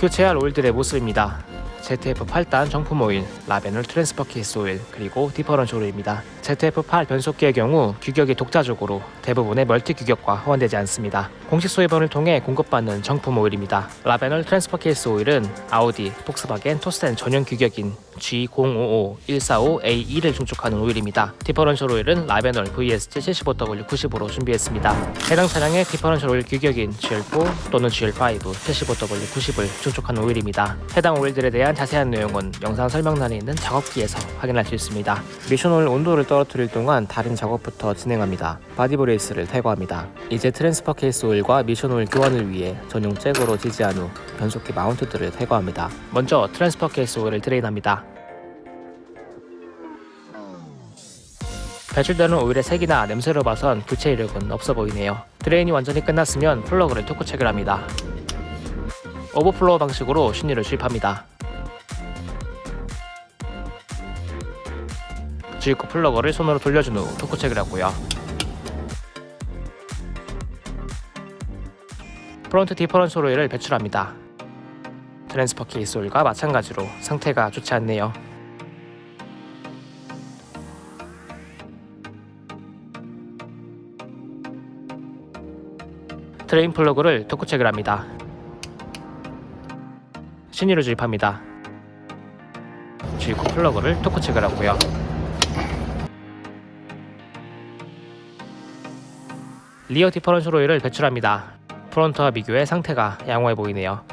교체할 오일들의 모습입니다. ZF8단 정품 오일, 라베놀 transfer case 오일, 그리고 differential 오일입니다. ZF8 변속기의 경우 규격이 독자적으로 대부분의 multi 규격과 호환되지 않습니다. 공식 수입원을 통해 공급받는 정품 오일입니다. 라베놀 transfer case 오일은 아우디, 폭스바겐, 토르센 전용 규격인 G055-145A2를 충족하는 오일입니다. differential 오일은 라베놀 VSG 75W90으로 준비했습니다. 해당 차량의 differential 오일 규격인 GL4 또는 GL5 75W90을 충족하는 오일입니다. 해당 오일들에 대한 자세한 내용은 영상 설명란에 있는 작업기에서 확인할 수 있습니다. 미션 오일 온도를 떨어뜨릴 동안 다른 작업부터 진행합니다. body brace를 탈거합니다. 이제 transfer case 오일과 미션 오일 교환을 위해 전용 잭으로 지지한 후 변속기 mount들을 탈거합니다. 먼저 transfer case 오일을 drain합니다. 배출되는 오일의 색이나 냄새로 봐선 교체 이력은 없어 보이네요. drain이 완전히 끝났으면 플러그를 토크 체결합니다. overflow 방식으로 신유를 주입합니다. 주입구 플러그를 손으로 돌려준 후 토크 체결하고요. front differential 오일을 배출합니다. transfer case 오일과 마찬가지로 상태가 좋지 않네요. drain 플러그를 토크 체결합니다. 신유를 주입합니다. 주입구 플러그를 토크 체결하고요. rear differential 오일을 배출합니다. front와 비교해 상태가 양호해 보이네요.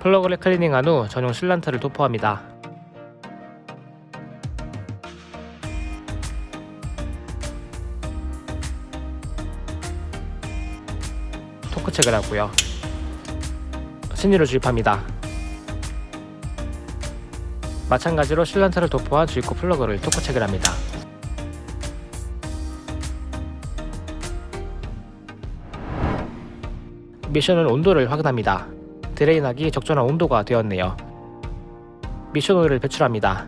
플러그를 클리닝한 후 전용 sealant를 도포합니다. 토크 체결하고요. 신유를 주입합니다. 마찬가지로 sealant를 도포한 주입구 플러그를 토크 체결합니다. 미션 온도를 확인합니다. drain하기 적절한 온도가 되었네요. 미션 오일을 배출합니다.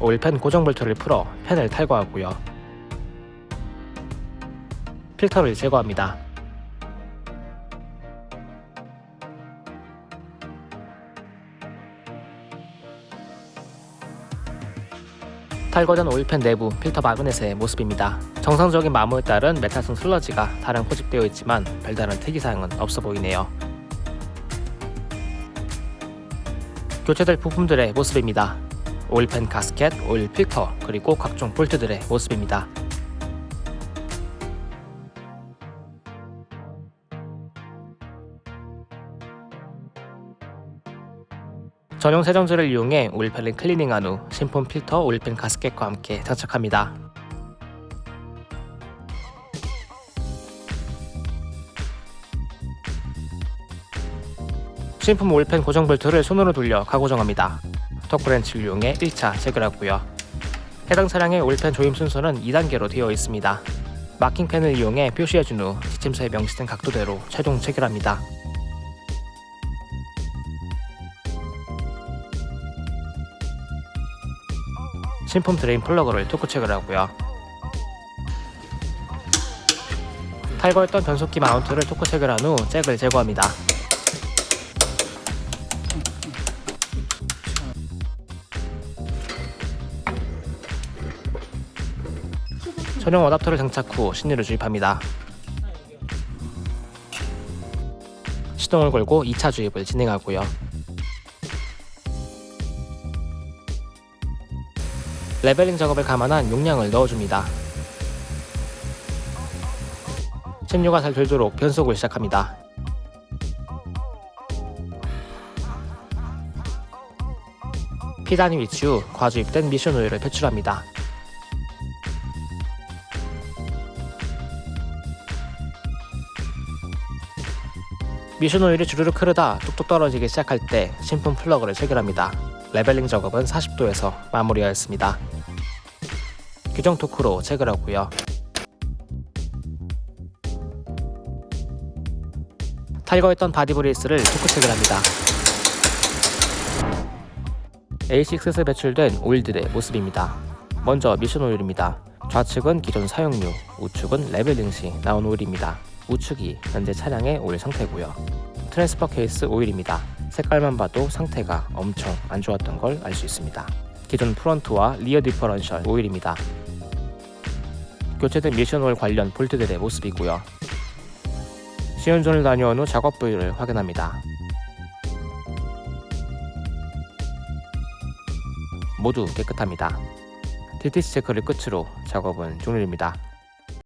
오일팬 고정 볼트를 풀어 팬을 탈거하고요. 필터를 제거합니다. 탈거된 오일팬 내부 필터 마그넷의 모습입니다. 정상적인 마모에 따른 메탈성 슬러지가 다량 포집되어 있지만 별다른 특이사항은 없어 보이네요. 교체될 부품들의 모습입니다. 오일팬 가스켓, 오일 필터, 그리고 각종 볼트들의 모습입니다. 전용 세정제를 이용해 오일팬을 클리닝한 후 신품 필터 오일팬 가스켓과 함께 장착합니다. 신품 오일팬 고정 볼트를 손으로 돌려 가고정합니다. 턱브렌치를 이용해 1차 체결하고요. 해당 차량의 오일팬 조임 순서는 2단계로 되어 있습니다. 마킹펜을 이용해 표시해준 후 지침서에 명시된 각도대로 최종 체결합니다. 신품 drain 플러그를 토크 체결하고요. 탈거했던 변속기 mount를 토크 체결한 후 잭을 제거합니다. 전용 adapter를 장착 후 신유를 주입합니다. 시동을 걸고 2차 주입을 진행하고요. leveling 작업을 감안한 용량을 넣어줍니다. 신유가 잘 돌도록 변속을 시작합니다. P단 위치 후 과주입된 미션 오일을 배출합니다. 미션 오일이 주르륵 흐르다 뚝뚝 떨어지기 시작할 때 신품 플러그를 체결합니다. leveling 작업은 40도에서 마무리하였습니다. 규정 토크로 체결하고요. 탈거했던 body brace를 토크 체결합니다. A6에서 배출된 오일들의 모습입니다. 먼저 미션 오일입니다. 좌측은 기존 사용유, 우측은 leveling 시 나온 오일입니다. 우측이 현재 차량의 오일 상태고요. transfer case 오일입니다. 색깔만 봐도 상태가 엄청 안 좋았던 걸 알 수 있습니다. 기존 front와 rear differential 오일입니다. 교체된 미션 오일 관련 볼트들의 모습이고요. 시운전을 다녀온 후 작업 부위를 확인합니다. 모두 깨끗합니다. DTC 체크를 끝으로 작업은 종료입니다.